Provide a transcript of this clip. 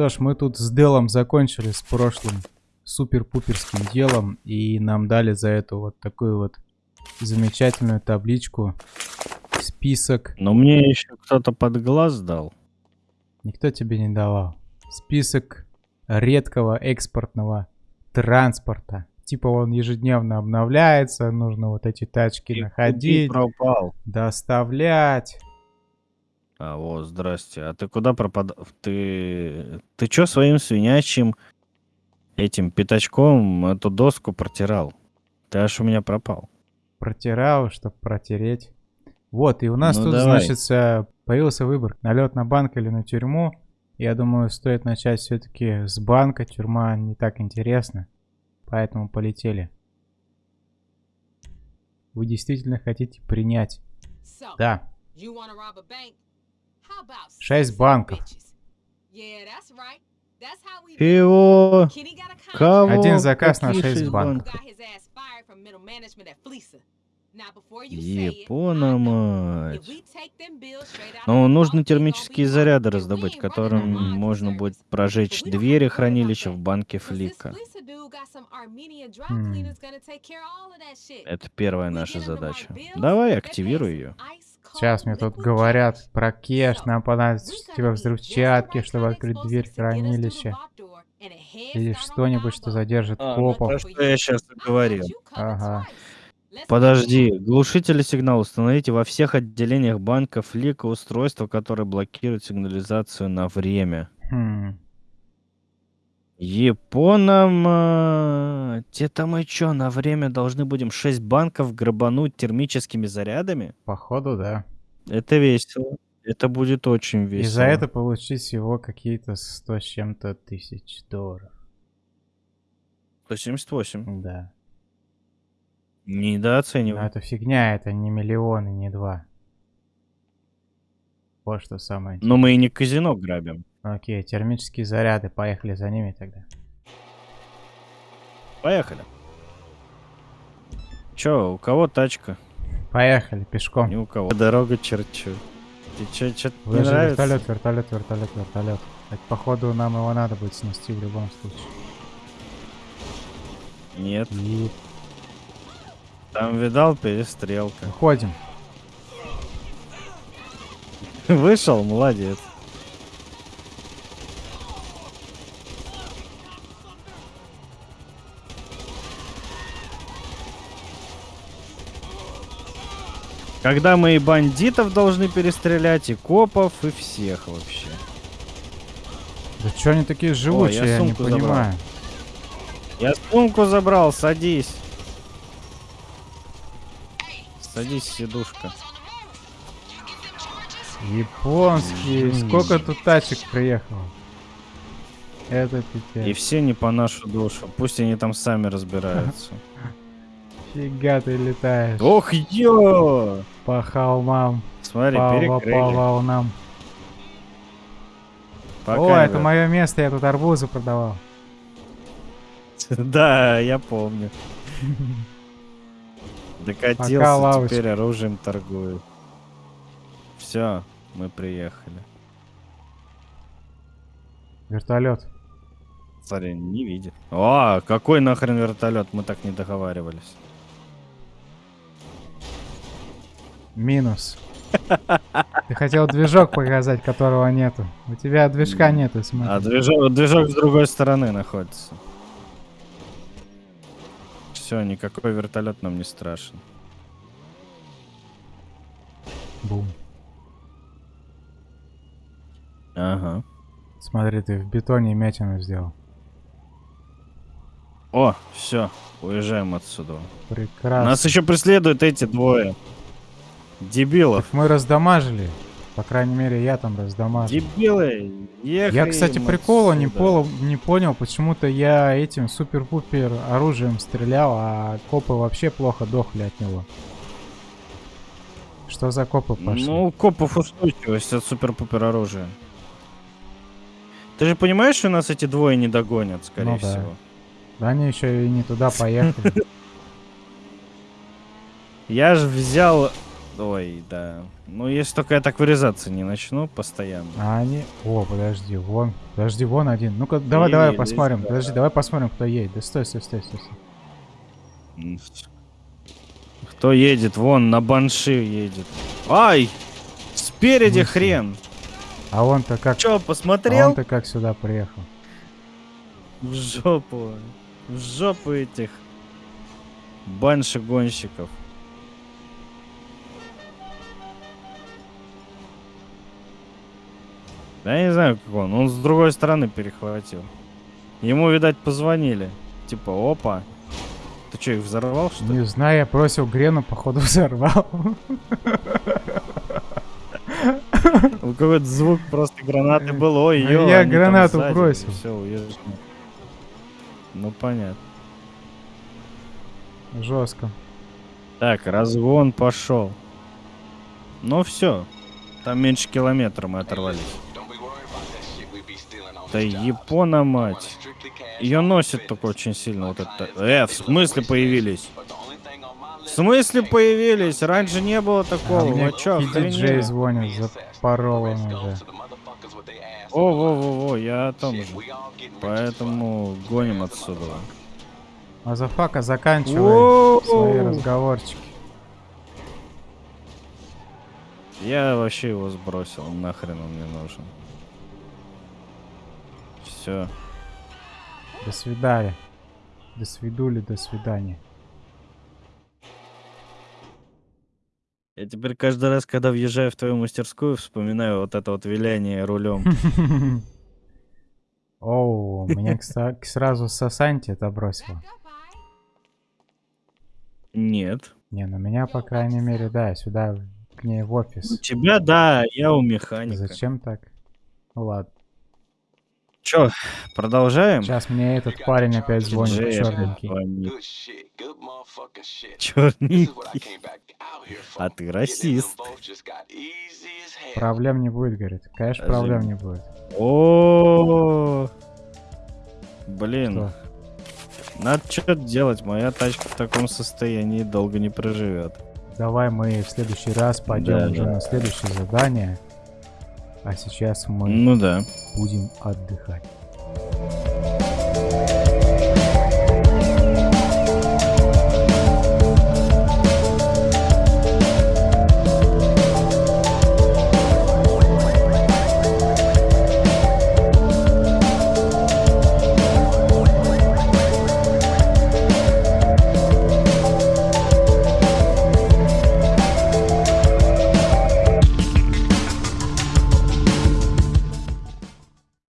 что ж, мы тут с Делом закончили с прошлым супер-пуперским делом. И нам дали за это вот такую вот замечательную табличку. Список. Но мне еще кто-то под глаз дал. Никто тебе не давал. Список редкого экспортного транспорта. Типа он ежедневно обновляется, нужно вот эти тачки И находить, пропал. доставлять. А, вот, здрасте. А ты куда пропадал? Ты... Ты чё своим свинячим этим пятачком эту доску протирал? Ты аж у меня пропал. Протирал, чтобы протереть. Вот, и у нас Ну, тут, давай. значит, э, появился выбор. Налет на банк или на тюрьму. Я думаю, стоит начать все-таки с банка. Тюрьма не так интересна. Поэтому полетели. Вы действительно хотите принять? Да. Шесть банков. Его... Кого? Один заказ на шесть банков. Япона, мать. Ну, нужно термические заряды раздобыть, которым можно будет прожечь двери хранилища в банке Флика. Хм. Это первая наша задача. Давай, активируй ее. Сейчас мне тут говорят про кеш, нам понадобится типа взрывчатки, чтобы открыть дверь хранилища. Или что-нибудь, что задержит А, ну, копов. то, что я сейчас говорил. Ага. Подожди, глушители сигнала установите во всех отделениях банка Флика устройство, которое блокирует сигнализацию на время. Хм. Япона, это мы чё, на время должны будем 6 банков грабануть термическими зарядами? Походу, да. Это весело. Это будет очень весело. И за это получить всего какие-то 100 с чем-то тысяч долларов. 178. Да. Но Недооценивай. это фигня, это не миллион и не два. Вот что самое Но мы и не казино грабим. Окей, термические заряды, поехали за ними тогда. Поехали. Чё, у кого тачка? Поехали, пешком. Ни у кого. Дорога черчу. Ты чё, чё не нравится? вертолет, вертолет, вертолет, вертолет. Так, походу, нам его надо будет снести в любом случае. Нет. И Там видал перестрелка. выходим. Вышел, молодец. Когда мы и бандитов должны перестрелять, и копов, и всех вообще. Да что они такие живучие, я, не сумку забрал. понимаю. Я сумку забрал, садись. Садись, сидушка. Японские. Сколько тут тачек приехало? Это пипец. И все не по нашу душу. Пусть они там сами разбираются. Фига ты летаешь. Ох, ё! По холмам, Смотри, по, по перекрыли. волнам. Пока О, не это мое место, я тут арбузы продавал. Да, я помню. Докатился, теперь оружием торгует. Все, мы приехали. Вертолет. Смотри, не видит. О, какой нахрен вертолет? Мы так не договаривались. Минус. Ты хотел движок показать, которого нету. У тебя движка нету, смотри. А движок, движок с другой стороны находится. Все, никакой вертолет нам не страшен. Бум. Ага. Смотри, ты в бетоне мятину сделал. О, все, уезжаем отсюда. Прекрасно. Нас еще преследуют эти двое. Дебилов. Так мы раздамажили. По крайней мере, я там раздамажил. Дебилы, ехали Я, кстати, прикола не, полу- не понял, почему-то я этим супер-пупер оружием стрелял, а копы вообще плохо дохли от него. Что за копы пошли? Ну, у копов устойчивость от супер-пупер оружия. Ты же понимаешь, что нас эти двое не догонят, скорее Ну да. всего. Да они еще и не туда поехали. Я же взял Ой, да. Ну, если только я так вырезаться не начну постоянно. А они... О, подожди, вон. Подожди, вон один. Ну-ка, давай, давай Еле, посмотрим. да. Подожди, давай посмотрим, кто едет. Да стой, стой, стой, стой. Кто едет? Вон, на банши едет. Ай! Спереди Нихуя. хрен. А он-то как... Чё, А посмотрел? он-то как сюда приехал? В жопу. В жопу этих банши-гонщиков. Да я не знаю, как он. Он с другой стороны перехватил. Ему, видать, позвонили. Типа, опа. Ты что, их взорвал, что ли? Не знаю, я бросил грену, походу взорвал. Ну, Какой-то звук просто гранаты был. Ой, Ну, ё, я гранату сзади. бросил. Всё, уезжай. Ну, понятно. Жестко. Так, разгон пошел. Ну все. Там меньше километра мы оторвались. Да Япона мать. Ее носит только очень сильно вот это. Э, в смысле появились? В смысле появились? Раньше не было А такого. мне Вы чё, охренели? звонит, запорол он уже. О, во, во, во, я о том же. Поэтому гоним отсюда. Motherfucker, заканчивай свои разговорчики. Я вообще его сбросил, нахрен он мне нужен. Все. До свидания. До свидули, до свидания. Я теперь каждый раз, когда въезжаю в твою мастерскую, вспоминаю вот это вот виляние рулем. Оу, меня сразу Сасанти это бросило. Нет. Не, ну меня, по крайней мере, да, сюда, к ней в У офис. тебя, да, я у механика. Зачем так? Ну ладно. Чё, продолжаем? Сейчас мне этот парень опять звонит, опять черненький. Черненький. А ты расист. Проблем не будет, говорит. Конечно, проблем не будет. О, Блин, Что? надо что-то делать. Моя тачка в таком состоянии долго не проживет. Давай мы в следующий раз пойдем Да, уже да. на следующее задание. А сейчас мы Ну да. будем отдыхать.